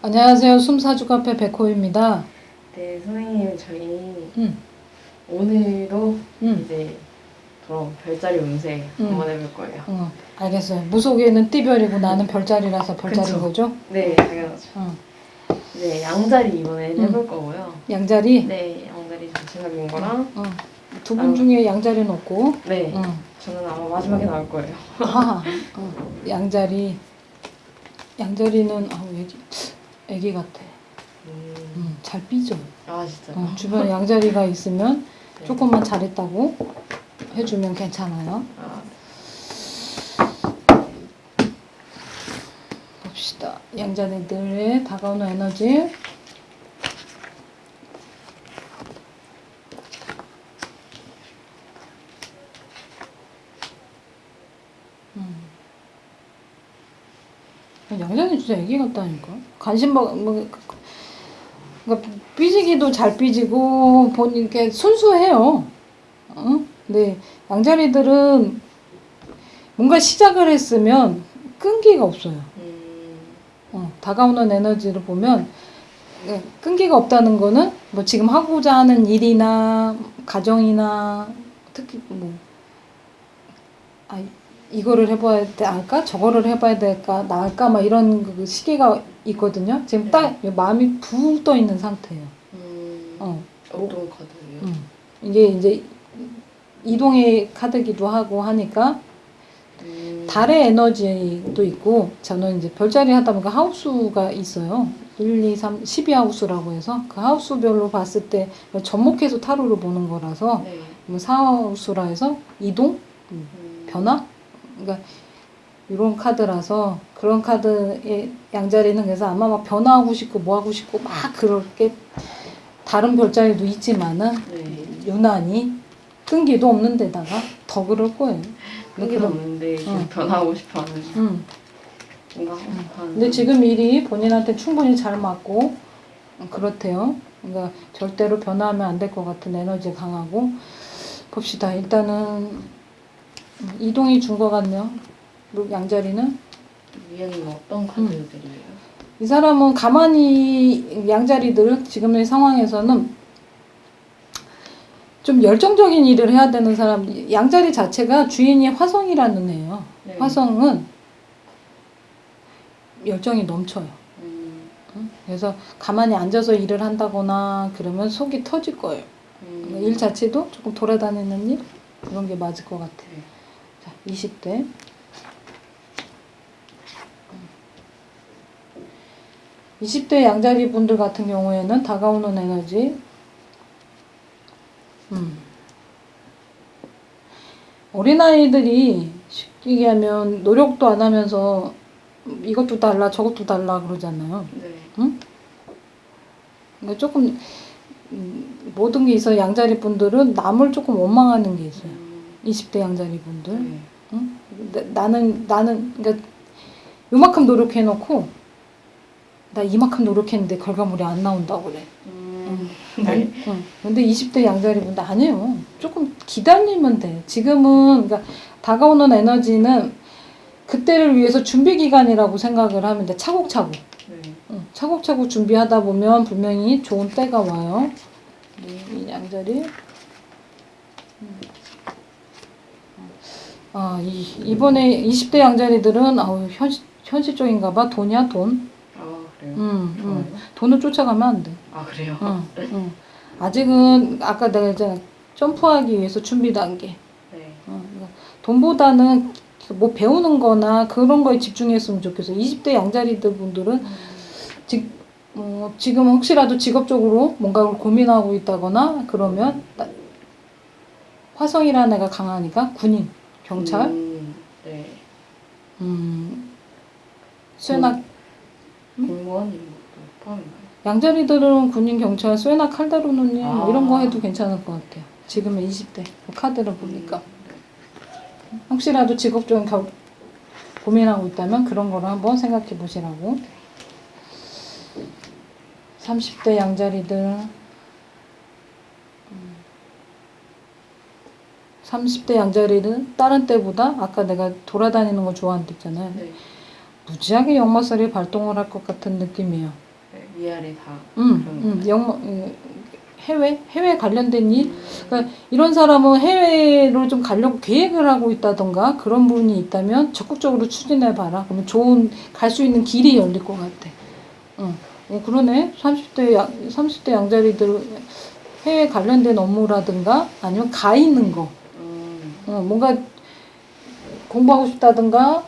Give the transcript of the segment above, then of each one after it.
안녕하세요. 숨사주 카페 백호입니다. 네, 선생님 저희 음, 오늘도 음, 이제 그럼 별자리 운세 음. 한번 해볼 거예요. 어, 알겠어요. 무속에는 띠별이고 나는 별자리라서 별자리인 그쵸. 거죠? 네, 당연하죠. 어, 이제 양자리 이번에 음. 해볼 거고요. 양자리. 네, 양자리 전체적인 거랑 어, 두 분 중에 양자리는 없고. 네, 어, 저는 아마 마지막에 나올 거예요. 아, 어, 양자리. 양자리는 아, 애기, 애기 같아. 음. 음, 잘 삐져. 아 진짜. 어, 주변에 양자리가 있으면 네. 조금만 잘했다고 해주면 괜찮아요. 아, 봅시다. 양자리들의 다가오는 에너지. 음. 진짜 애기 같다니까. 관심 뭐, 뭐 그러니까 삐지기도 잘 삐지고 본인 게 순수해요. 어? 근데 양자리들은 뭔가 시작을 했으면 끈기가 없어요. 음, 어, 다가오는 에너지를 보면 예, 끈기가 없다는 거는 뭐 지금 하고자 하는 일이나 가정이나 특히 뭐 아, 이 거를 해봐야 될까 저거를 해봐야 될까 나을까 막 이런 그 시기가 있거든요. 지금 딱 마음이 붕 떠 있는 상태예요. 음, 어, 어떤 카드예요? 음. 이게 이제 이동의 카드기도 하고 하니까 음, 달의 에너지도 있고 저는 이제 별자리 하다 보니까 하우스가 있어요. 1, 2, 3, 12하우스라고 해서 그 하우스별로 봤을 때 접목해서 타로를 보는 거라서 네. 뭐 4하우스라 해서 이동, 음, 변화? 그러니까 이런 카드라서 그런 카드의 양자리는 그래서 아마 막 변화하고 싶고 뭐 하고 싶고 막 그렇게 다른 별자리도 있지만은 네. 유난히 끈기도 없는 데다가 더 그럴 거예요. 끈기도 없는데 응. 변하고 싶어하는 음. 뭔가 하고 싶어하는. 근데 지금 일이 본인한테 충분히 잘 맞고 그렇대요. 그러니까 절대로 변화하면 안 될 것 같은 에너지 강하고 봅시다. 일단은 이동이 준 것 같네요. 양자리는 뭐 어떤 음. 카드들이에요? 이 사람은 가만히 양자리들 지금의 상황에서는 좀 열정적인 일을 해야 되는 사람 양자리 자체가 주인이 화성이라는 애예요. 네. 화성은 열정이 넘쳐요. 음, 응? 그래서 가만히 앉아서 일을 한다거나 그러면 속이 터질 거예요. 음, 일 자체도 조금 돌아다니는 일 그런 게 맞을 것 같아요. 네. 자, 20대. 20대 양자리 분들 같은 경우에는 다가오는 에너지. 음. 어린아이들이 쉽게 얘기하면 노력도 안 하면서 이것도 달라 저것도 달라 그러잖아요. 네. 그러니까 조금 음, 모든 게 있어 양자리 분들은 남을 조금 원망하는 게 있어요. 음, 20대 양자리 분들. 네. 응? 나, 나는 나는 그러니까 요만큼 노력해놓고 나 이만큼 노력했는데 결과물이 안 나온다고 그래. 음, 네. 응. 근데 20대 양자리 분들 아니에요. 조금 기다리면 돼. 지금은 그러니까 다가오는 에너지는 그때를 위해서 준비 기간이라고 생각을 하면 돼. 차곡차곡. 네. 응, 차곡차곡 준비하다 보면 분명히 좋은 때가 와요. 네, 이 양자리. 아, 이, 이번에 20대 양자리들은 아우, 현실, 현실적인가 봐. 돈이야, 돈. 아 그래요? 음, 음. 좋아요. 돈을 쫓아가면 안 돼. 아 그래요? 응, 응. 아직은 아까 내가 이제 점프하기 위해서 준비 단계. 네. 어, 그러니까 돈보다는 뭐 배우는 거나 그런 거에 집중했으면 좋겠어. 20대 양자리들 분들은 지, 어, 지금 혹시라도 직업적으로 뭔가를 고민하고 있다거나 그러면 나- 화성이라는 애가 강하니까 군인, 경찰, 음, 네. 음, 쇠나 공무원 이런 것도 포함인가요? 양자리들은 군인, 경찰, 쇠나 칼다루느니 아. 이런 거 해도 괜찮을 것 같아요. 지금의 20대 카드를 보니까 혹시라도 직업적인 겨, 고민하고 있다면 그런 거를 한번 생각해 보시라고. 30대 양자리들 30대 양자리는 다른 때보다 아까 내가 돌아다니는 거 좋아한다 했잖아요. 네. 무지하게 역마살이 발동을 할 것 같은 느낌이에요. 네. 위아래 다. 음, 음. 역마, 음, 해외? 해외 관련된 일? 음. 그러니까 이런 사람은 해외로 좀 가려고 계획을 하고 있다던가 그런 분이 있다면 적극적으로 추진해 봐라. 그러면 좋은 갈 수 있는 길이 열릴 것 같아. 응. 어, 그러네. 30대 양, 30대 양자리들 해외 관련된 업무라든가 아니면 가 있는 거. 음. 어, 뭔가 공부하고 싶다든가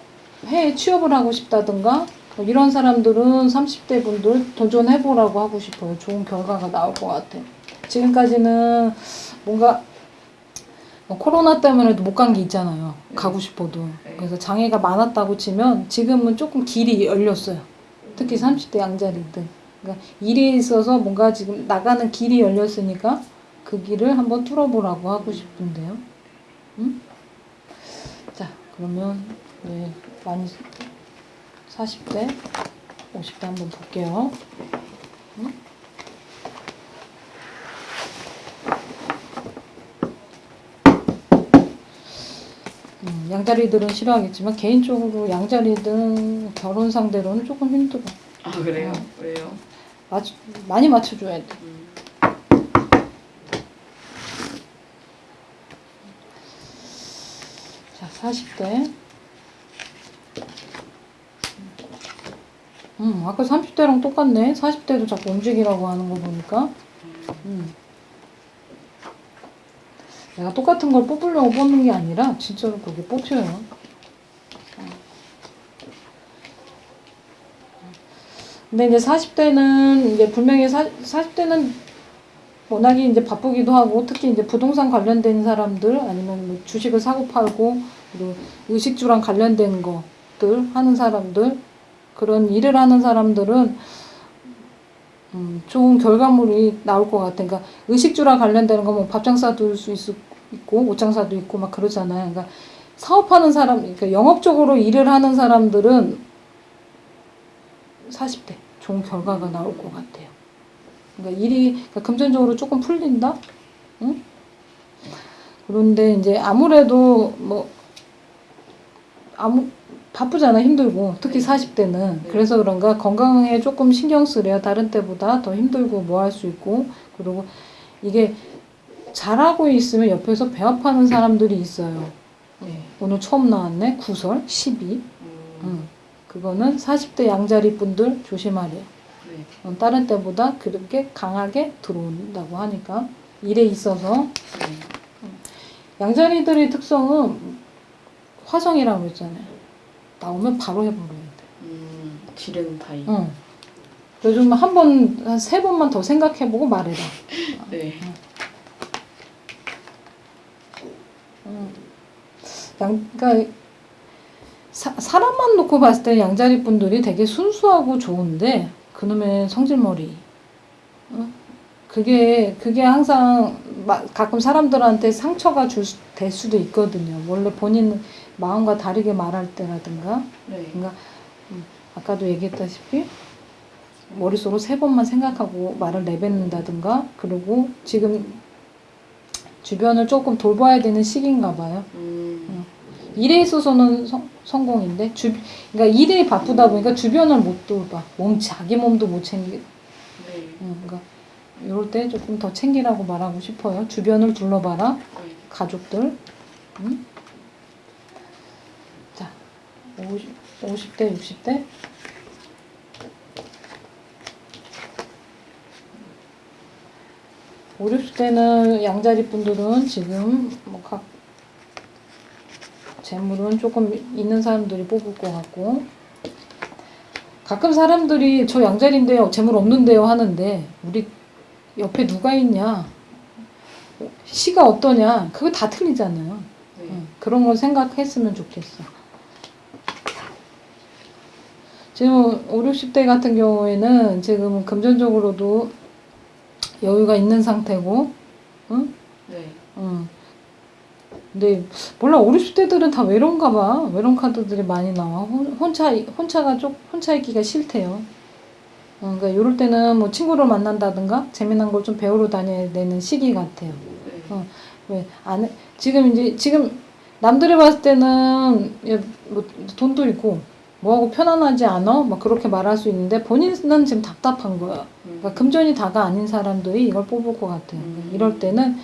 해외 취업을 하고 싶다든가 뭐 이런 사람들은 30대 분들 도전해 보라고 하고 싶어요. 좋은 결과가 나올 것 같아. 지금까지는 뭔가 뭐 코로나 때문에도 못간 게 있잖아요. 네. 가고 싶어도. 네. 그래서 장애가 많았다고 치면 지금은 조금 길이 열렸어요. 특히 30대 양자리들. 그러니까 일에 있어서 뭔가 지금 나가는 길이 열렸으니까 그 길을 한번 뚫어보라고 하고 싶은데요. 응? 자, 그러면 네, 많이 40대, 50대 한번 볼게요. 응? 음, 양자리들은 싫어하겠지만 개인적으로 양자리든 결혼 상대로는 조금 힘들어. 아 그래요? 어. 왜요? 맞 많이 맞춰줘야 돼. 음. 자, 40대. 음, 아까 30대랑 똑같네. 40대도 자꾸 움직이라고 하는 거 보니까. 음. 내가 똑같은 걸 뽑으려고 뽑는 게 아니라 진짜로 그게 뽑혀요. 어. 근데 이제 40대는 이제 분명히 사, 40대는 워낙에 이제 바쁘기도 하고 특히 이제 부동산 관련된 사람들 아니면 뭐 주식을 사고 팔고 그리고 의식주랑 관련된 것들 하는 사람들 그런 일을 하는 사람들은 음, 좋은 결과물이 나올 것 같아. 그러니까 의식주랑 관련되는 거뭐 밥장사 둘수 있고 옷장사도 있고 막 그러잖아요. 그러니까 사업하는 사람, 그러니까 영업적으로 일을 하는 사람들은 40대 좋은 결과가 나올 것 같아요. 그러니까 일이 그러니까 금전적으로 조금 풀린다. 응? 그런데 이제 아무래도 뭐 아무 바쁘잖아 힘들고 특히 네. 40대는 네. 그래서 그런가 건강에 조금 신경 쓰래요 다른 때보다 더 힘들고 뭐 할 수 있고 그리고 이게 잘하고 있으면 옆에서 배합하는 사람들이 있어요 네. 오늘 처음 나왔네 구설 12 음. 응. 그거는 40대 양자리 분들 조심하래요 네. 어, 다른 때보다 그렇게 강하게 들어온다고 하니까 일에 있어서 네. 양자리들의 특성은 화성이라고 했잖아요. 나오면 바로 해버려야 돼. 음. 지른 타입. 응. 요즘 한 번, 한 세 번만 더 생각해보고 말해라. 네. 응. 양, 그러니까 사, 사람만 놓고 봤을 때 양자리 분들이 되게 순수하고 좋은데 그놈의 성질머리. 응? 그게 그게 항상 마- 가끔 사람들한테 상처가 줄, 수- 될 수도 있거든요. 원래 본인 마음과 다르게 말할 때라든가 네. 그러니까 음, 아까도 얘기했다시피 머릿속으로 세 번만 생각하고 말을 내뱉는다든가 그리고 지금 주변을 조금 돌봐야 되는 시기인가 봐요. 음. 일에 있어서는 성, 성공인데 주 그러니까 일에 바쁘다 보니까 주변을 못 돌봐. 몸 자기 몸도 못 챙기. 네. 음, 그러니까 이럴 때 조금 더 챙기라고 말하고 싶어요. 주변을 둘러봐라. 네. 가족들. 음? 자, 50, 50대, 60대. 오 60대는 양자리 분들은 지금 뭐 각 재물은 조금 있는 사람들이 뽑을 것 같고 가끔 사람들이 저 양자리인데요 재물 없는데요 하는데 우리 옆에 누가 있냐 시가 어떠냐 그거 다 틀리잖아요 네. 응, 그런 걸 생각했으면 좋겠어. 지금 5, 60대 같은 경우에는 지금 금전적으로도 여유가 있는 상태고, 응? 네. 응. 근데 몰라 5, 60대들은 다 외로운가 봐. 외로운 카드들이 많이 나와. 혼- 혼자 혼자가 좀 혼자 있기가 싫대요. 어, 그러니까 이럴 때는 뭐 친구를 만난다든가 재미난 걸 좀 배우러 다녀야 되는 시기 같아요. 네. 어. 왜 안 지금 이제 지금 남들이 봤을 때는 야, 뭐 돈도 있고 뭐하고 편안하지 않아? 막 그렇게 말할 수 있는데 본인은 지금 답답한 거야. 음. 그러니까 금전이 다가 아닌 사람들이 이걸 뽑을 것 같아요. 음. 이럴 때는 어,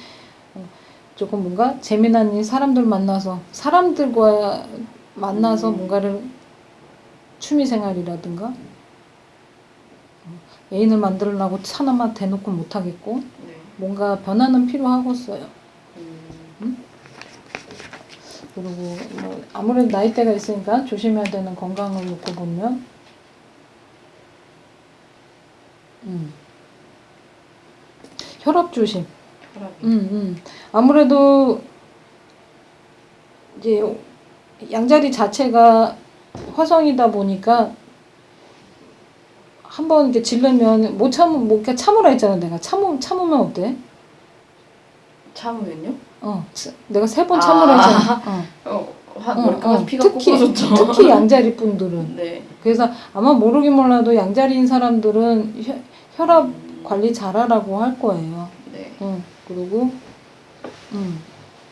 조금 뭔가 재미난 일 사람들 만나서 사람들과 만나서 음. 뭔가를 취미생활이라든가 어, 애인을 만들려고 차나마 대놓고 못하겠고 네. 뭔가 변화는 필요하겠어요. 음. 그리고 뭐 아무래도 나이대가 있으니까 조심해야 되는 건강을 놓고 보면 음. 혈압 조심. 음, 음. 아무래도 이제 양자리 자체가 화성이다 보니까 한번 이렇게 질르면 못 참으 못 참으라 했잖아 내가 참으 참으면 어때? 참으면요? 어, 치- 내가 세 번 참으라 했잖아. 어. 어, 화, 어, 어. 피가 특히 꺾어졌죠. 특히 양자리 분들은 네. 그래서 아마 모르긴 몰라도 양자리인 사람들은 혈, 혈압 관리 잘하라고 할 거예요. 네. 응. 그리고 음,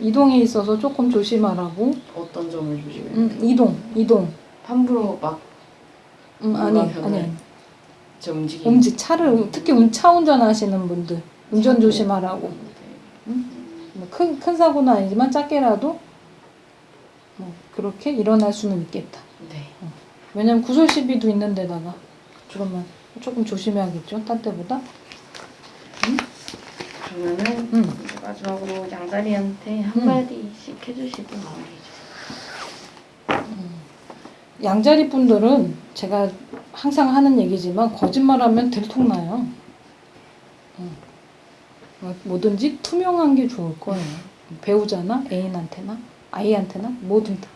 이동에 있어서 조금 조심하라고. 어떤 점을 조심해야 돼요? 음, 이동, 이동. 함부로 막 음, 아니, 아니. 제 움직임. 음지 차를 특히 운- 차 운전하시는 분들 운전. 조심하라고. 네. 응? 뭐 큰, 큰 사고는 아니지만 작게라도 뭐 그렇게 일어날 수는 있겠다. 네. 왜냐면 구설 시비도 있는 데다가 그러면 조금 조심해야겠죠. 딴 때보다. 그러면은 음. 이제 마지막으로 양다리한테 음. 한마디씩 해주시고 마무리해 주세요. 양자리 분들은 제가 항상 하는 얘기지만 거짓말하면 들통나요. 음. 뭐- 뭐든지 투명한 게 좋을 거예요. 배우자나 애인한테나 아이한테나 뭐든 다.